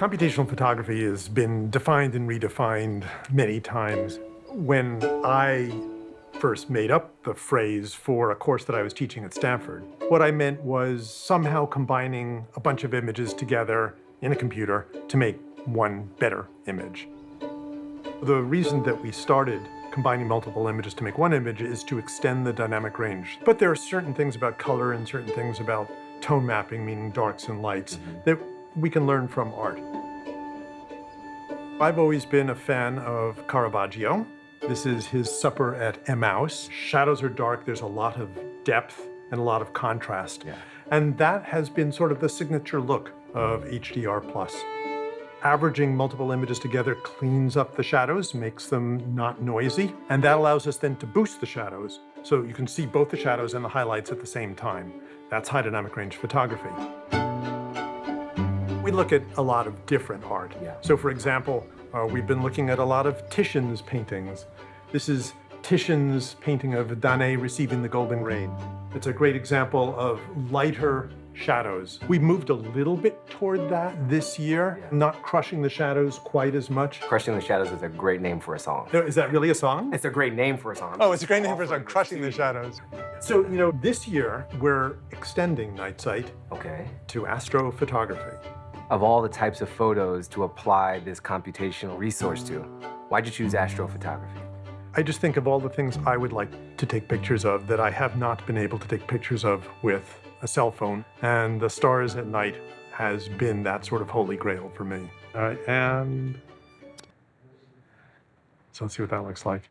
Computational photography has been defined and redefined many times. When I first made up the phrase for a course that I was teaching at Stanford, what I meant was somehow combining a bunch of images together in a computer to make one better image. The reason that we started combining multiple images to make one image is to extend the dynamic range. But there are certain things about color and certain things about tone mapping, meaning darks and lights, mm -hmm. that we can learn from art. I've always been a fan of Caravaggio. This is his Supper at Emmaus. Shadows are dark, there's a lot of depth and a lot of contrast. Yeah. And that has been sort of the signature look of HDR+. Plus. Averaging multiple images together cleans up the shadows, makes them not noisy, and that allows us then to boost the shadows so you can see both the shadows and the highlights at the same time. That's high dynamic range photography. We look at a lot of different art. Yeah. So for example, uh, we've been looking at a lot of Titian's paintings. This is Titian's painting of Danae receiving the golden rain. It's a great example of lighter shadows. We moved a little bit toward that this year, yeah. not crushing the shadows quite as much. Crushing the Shadows is a great name for a song. No, is that really a song? It's a great name for a song. Oh, it's a great name for a song, Crushing the Shadows. So, you know, this year we're extending Night Sight okay. to astrophotography of all the types of photos to apply this computational resource to, why'd you choose astrophotography? I just think of all the things I would like to take pictures of that I have not been able to take pictures of with a cell phone. And the stars at night has been that sort of holy grail for me. Uh, and so let's see what that looks like.